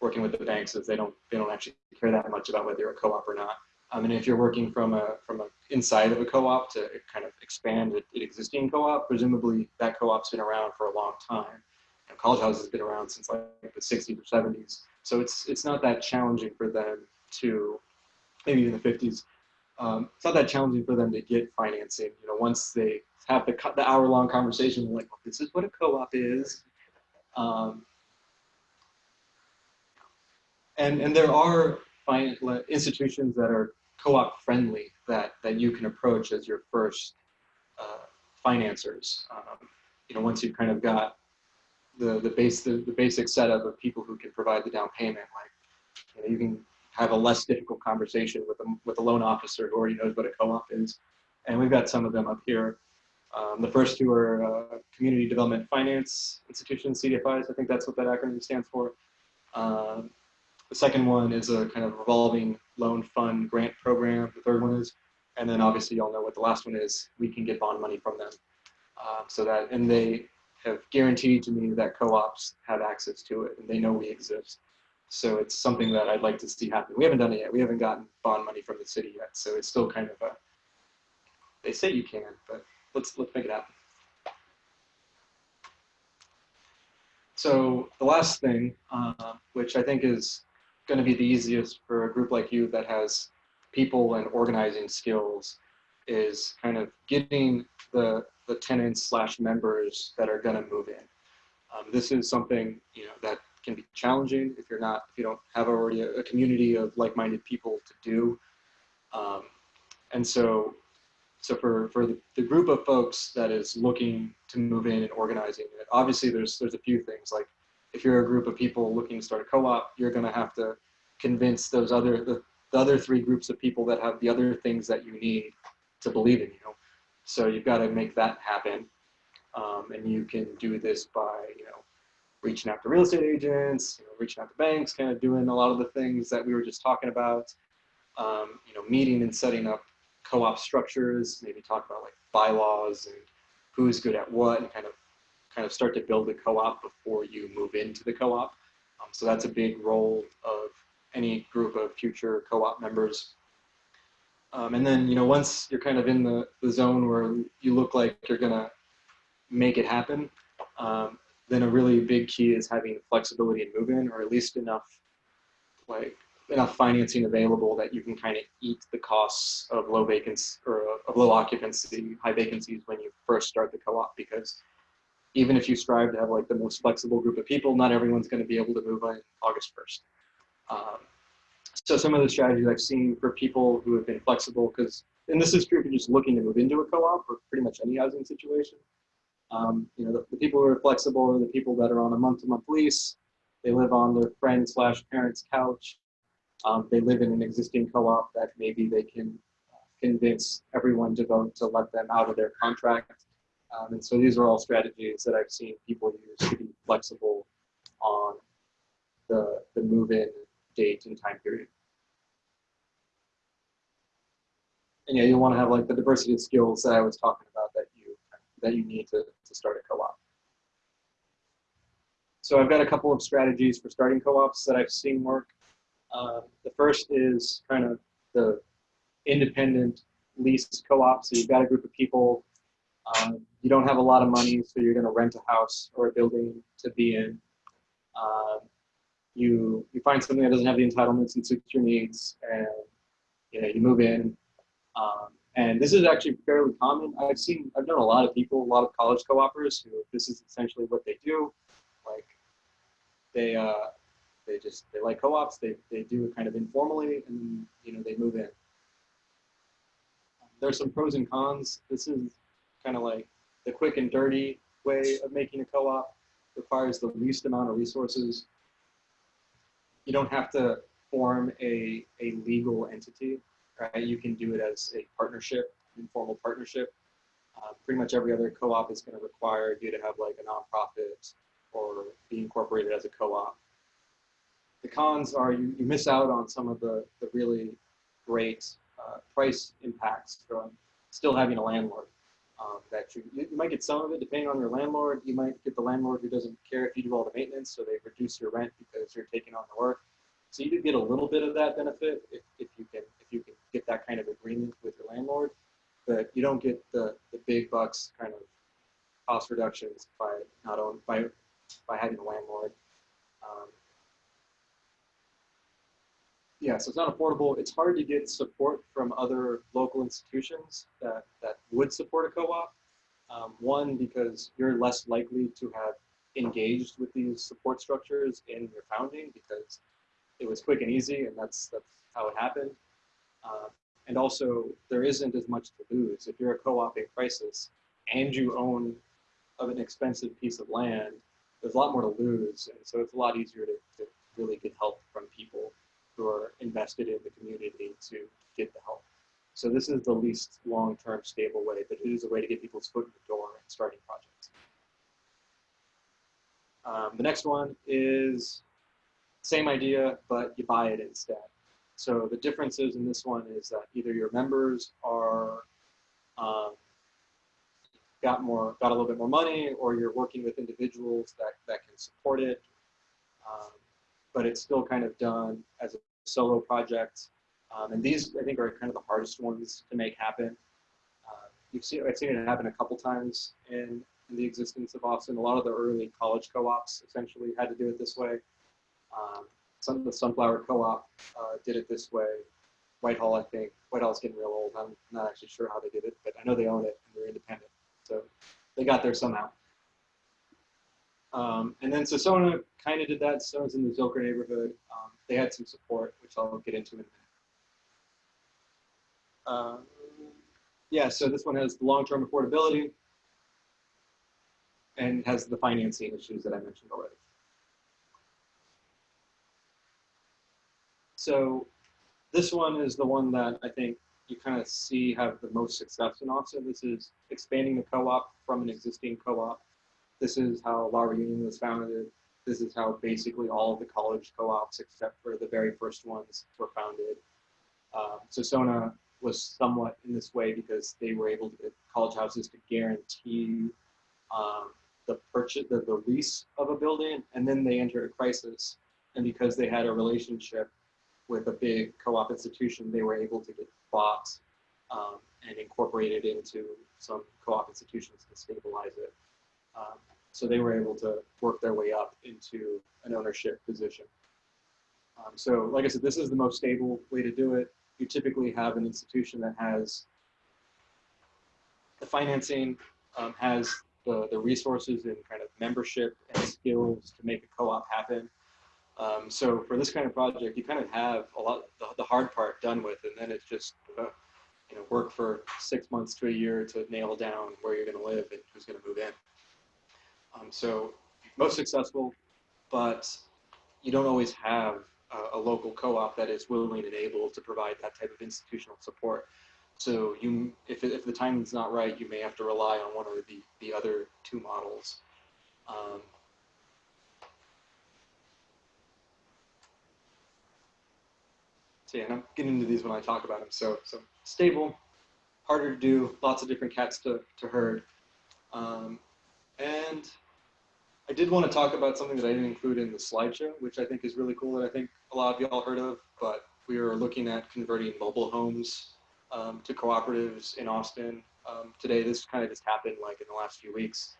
working with the banks is they don't they don't actually care that much about whether you're a co-op or not. Um, I mean, if you're working from a from a inside of a co-op to kind of expand an existing co-op, presumably that co-op's been around for a long time. And College House has been around since like the 60s or 70s, so it's it's not that challenging for them to maybe even the 50s. Um, it's not that challenging for them to get financing. You know, once they have the the hour long conversation, like, well, this is what a co-op is. Um, and and there are institutions that are co-op friendly that that you can approach as your first uh, financiers. Um, you know, once you've kind of got the the base the, the basic setup of people who can provide the down payment, like you, know, you can have a less difficult conversation with a with a loan officer who already knows what a co-op is. And we've got some of them up here. Um, the first two are uh, Community Development Finance Institutions, CDFIs. I think that's what that acronym stands for. Um, the second one is a kind of revolving loan fund grant program. The third one is, and then obviously y'all know what the last one is. We can get bond money from them. Um, so that, and they have guaranteed to me that co-ops have access to it and they know we exist. So it's something that I'd like to see happen. We haven't done it yet. We haven't gotten bond money from the city yet. So it's still kind of a, they say you can, but let's, let's make it happen. So the last thing, uh, which I think is going to be the easiest for a group like you that has people and organizing skills is kind of getting the, the tenants slash members that are going to move in. Um, this is something, you know, that can be challenging if you're not, if you don't have already a, a community of like-minded people to do. Um, and so, so for, for the, the group of folks that is looking to move in and organizing it, obviously there's, there's a few things like if you're a group of people looking to start a co-op, you're going to have to convince those other the, the other three groups of people that have the other things that you need to believe in you. So you've got to make that happen. Um, and you can do this by, you know, reaching out to real estate agents, you know, reaching out to banks, kind of doing a lot of the things that we were just talking about. Um, you know, meeting and setting up co-op structures, maybe talk about like bylaws and who's good at what, and kind of kind of start to build a co-op before you move into the co-op. Um, so that's a big role of any group of future co-op members. Um, and then, you know, once you're kind of in the, the zone where you look like you're gonna make it happen, um, then a really big key is having flexibility in move-in, or at least enough, like enough financing available that you can kind of eat the costs of low vacancy or of low occupancy, high vacancies when you first start the co-op. Because even if you strive to have like the most flexible group of people, not everyone's going to be able to move on August 1st. Um, so some of the strategies I've seen for people who have been flexible, because, and this is true if you're just looking to move into a co-op or pretty much any housing situation. Um, you know, the, the, people who are flexible are the people that are on a month-to-month lease. They live on their friend slash parents' couch. Um, they live in an existing co-op that maybe they can convince everyone to vote to let them out of their contract. Um, and so these are all strategies that I've seen people use to be flexible on the, the move-in date and time period. And yeah, you'll want to have like the diversity of skills that I was talking about that that you need to, to start a co-op. So I've got a couple of strategies for starting co-ops that I've seen work. Um, the first is kind of the independent lease co-op. So you've got a group of people, um, you don't have a lot of money, so you're going to rent a house or a building to be in. Um, you you find something that doesn't have the entitlements and suits your needs, and you know you move in. Um, and this is actually fairly common. I've seen, I've known a lot of people, a lot of college co-opers who this is essentially what they do. Like they, uh, they just, they like co-ops, they, they do it kind of informally and, you know, they move in. There's some pros and cons. This is kind of like the quick and dirty way of making a co-op requires the least amount of resources. You don't have to form a, a legal entity right? You can do it as a partnership, informal partnership. Uh, pretty much every other co-op is going to require you to have like a nonprofit or be incorporated as a co-op. The cons are you, you miss out on some of the, the really great uh, price impacts from still having a landlord. Um, that you, you might get some of it depending on your landlord. You might get the landlord who doesn't care if you do all the maintenance, so they reduce your rent because you're taking on the work. So you do get a little bit of that benefit if, if you can if you can get that kind of agreement with your landlord, but you don't get the, the big bucks kind of cost reductions by not own by by having a landlord. Um, yeah, so it's not affordable. It's hard to get support from other local institutions that, that would support a co-op. Um, one, because you're less likely to have engaged with these support structures in your founding because it was quick and easy, and that's that's how it happened. Uh, and also, there isn't as much to lose if you're a co-op in crisis and you own of an expensive piece of land. There's a lot more to lose, and so it's a lot easier to, to really get help from people who are invested in the community to get the help. So this is the least long-term stable way, but it is a way to get people's foot in the door and starting projects. Um, the next one is same idea, but you buy it instead. So the differences in this one is that either your members are um, got more, got a little bit more money, or you're working with individuals that, that can support it. Um, but it's still kind of done as a solo project. Um, and these, I think, are kind of the hardest ones to make happen. Uh, you've seen, I've seen it happen a couple times in, in the existence of Austin. A lot of the early college co-ops essentially had to do it this way. Um, some the Sunflower Co-op uh, did it this way. Whitehall, I think. Whitehall's getting real old. I'm not actually sure how they did it, but I know they own it and they're independent. So they got there somehow. Um, and then Sasona kind of did that. Sasona's in the Zilker neighborhood. Um, they had some support, which I'll get into in a minute. Um, yeah, so this one has the long-term affordability and has the financing issues that I mentioned already. So this one is the one that I think you kind of see have the most success in Austin. This is expanding the co-op from an existing co-op. This is how La Reunion was founded. This is how basically all of the college co-ops, except for the very first ones, were founded. Um, so Sona was somewhat in this way because they were able to get college houses to guarantee um, the purchase, the, the lease of a building, and then they entered a crisis. And because they had a relationship with a big co-op institution, they were able to get bought um, and incorporated into some co-op institutions to stabilize it. Um, so they were able to work their way up into an ownership position. Um, so like I said, this is the most stable way to do it. You typically have an institution that has the financing, um, has the, the resources and kind of membership and skills to make a co-op happen. Um, so for this kind of project, you kind of have a lot, the, the hard part done with, and then it's just, uh, you know, work for six months to a year to nail down where you're going to live and who's going to move in. Um, so most successful, but you don't always have a, a local co-op that is willing and able to provide that type of institutional support. So you, if, if the timing's not right, you may have to rely on one of the, the other two models. Um, so yeah, and I'm getting into these when I talk about them. So, so stable, harder to do, lots of different cats to, to herd. Um, and I did want to talk about something that I didn't include in the slideshow, which I think is really cool that I think a lot of y'all heard of, but we are looking at converting mobile homes um, to cooperatives in Austin. Um, today, this kind of just happened like in the last few weeks.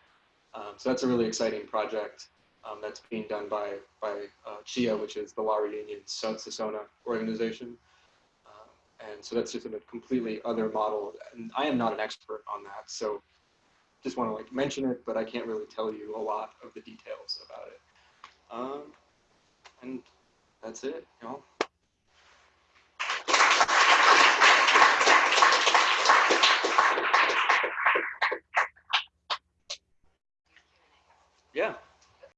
Um, so that's a really exciting project um, that's being done by, by uh, CHIA, which is the La Reunion Sasona organization. Um, and so that's just a completely other model. And I am not an expert on that. So just want to like mention it, but I can't really tell you a lot of the details about it. Um, and that's it, y'all. Yeah.